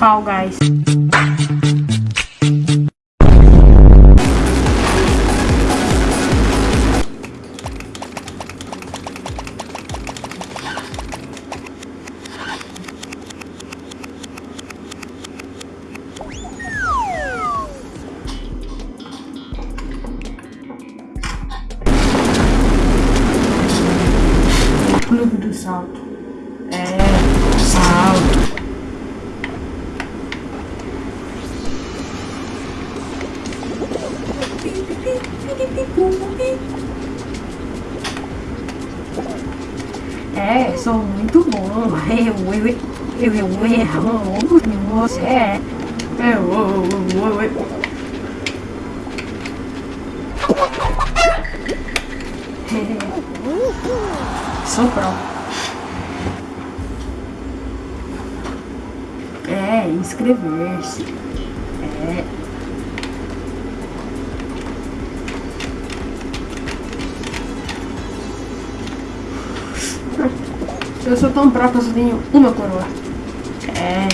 Fall Guys. Sou muito bom. Eu, eu, eu, eu, eu, você é. Eu, eu, eu, eu. Sou pró. É, inscrever-se. É. Eu sou tão pró eu uma coroa. É.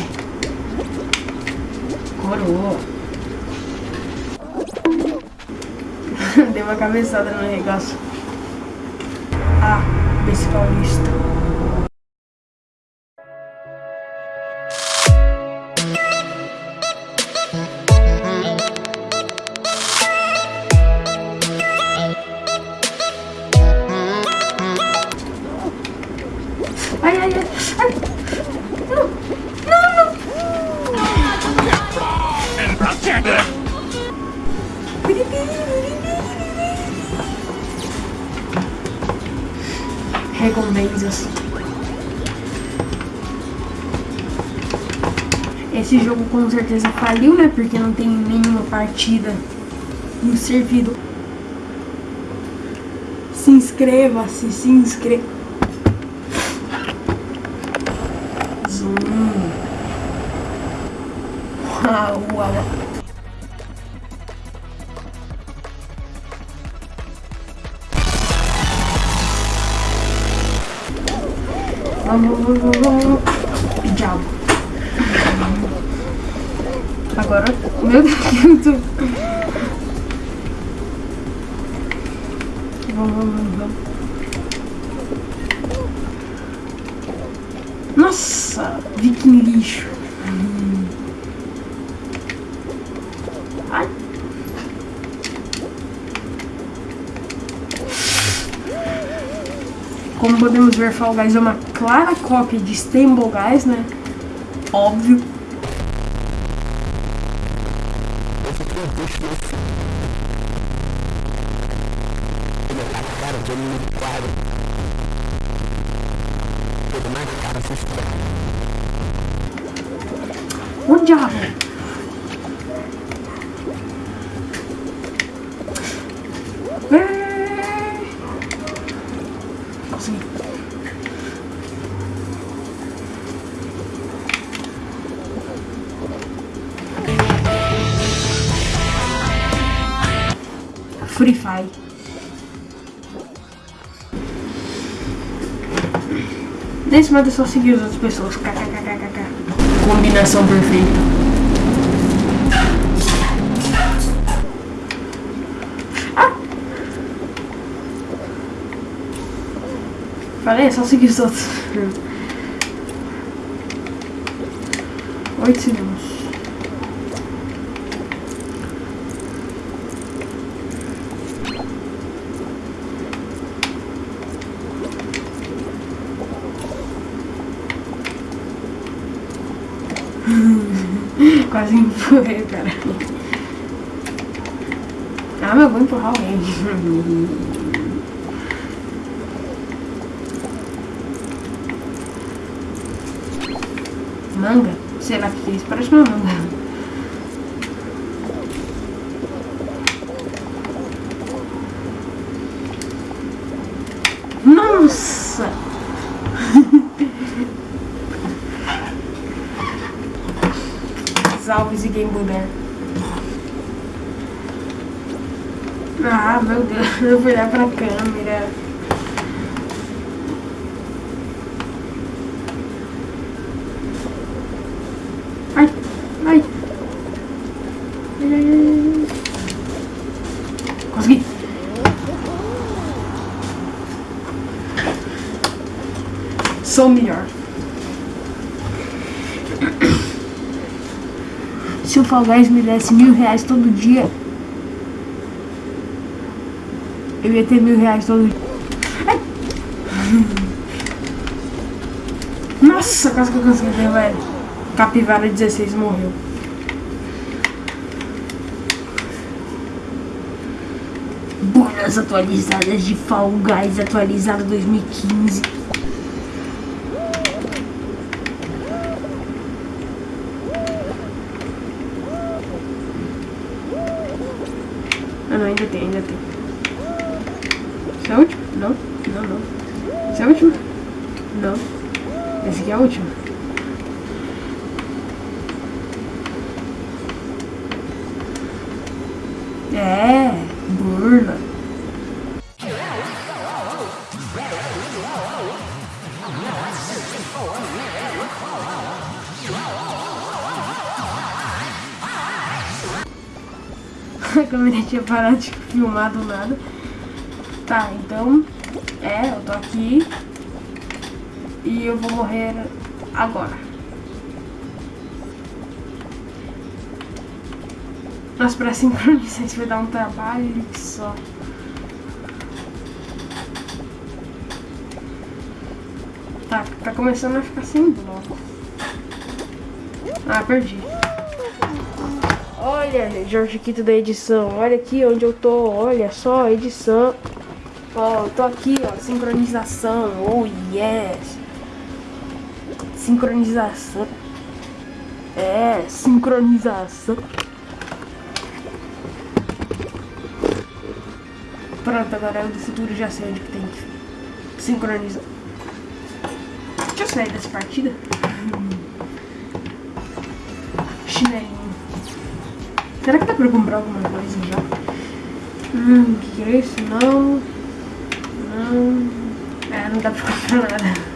Coroa. Dei uma cabeçada no negócio. Ah, desse Ai, ai, ai. ai. Não, não, não. Recompensas. Esse jogo com certeza faliu, né? Porque não tem nenhuma partida no servidor. Se inscreva-se, se inscreva. Zoom. Uau, uau. Vamos, vamos, vamos, vamos. Diabo. Agora, meu Deus, que muito... Vamos, vamos, vamos. Nossa, viking lixo. Como podemos ver, Fall Guys é uma clara cópia de Stumble Guys, né? Óbvio. cara de anime de quadro. Tudo mais cara se espera. O diabo. É. Consegui. Free Fire. Nesse modo é só seguir as outras pessoas. KKKKK. Combinação perfeita. Ah! Falei, é só seguir os outros. Oito segundos. Quase empurrei cara. Ah, mas eu vou empurrar alguém. Manga? O que é isso. Parece uma manga. Nossa! Alves e Game Ah, meu Deus, eu vou olhar pra câmera. Ai, ai. Ai, ai, ai. Consegui. Sou melhor. Se o Fall Guys me desse mil reais todo dia, eu ia ter mil reais todo dia. Ai. Nossa, quase que eu consegui levar ele. Capivara 16 morreu. Buras atualizadas de Fall Guys atualizado 2015. Ah não, ainda tem, ainda tem. Esse é o último? Não, não, não. Esse é o último? Não. Esse aqui é o último. É, burla. A câmera tinha parado de filmar do nada. Tá, então, é, eu tô aqui e eu vou morrer agora. Nossa, pra sincronizar isso vai dar um trabalho só. Tá, tá começando a ficar sem bloco. Ah, perdi. Olha, Jorge Quito da edição. Olha aqui onde eu tô. Olha só, edição. Ó, eu tô aqui, ó. Sincronização. Oh, yes. Sincronização. É, sincronização. Pronto, agora eu do futuro já sei onde que tem que sincronizar. Deixa eu sair dessa partida. Chinelinho. Será que dá pra comprar alguma coisa já? Hum, o que, é isso? Não. Não. É, não dá pra comprar nada.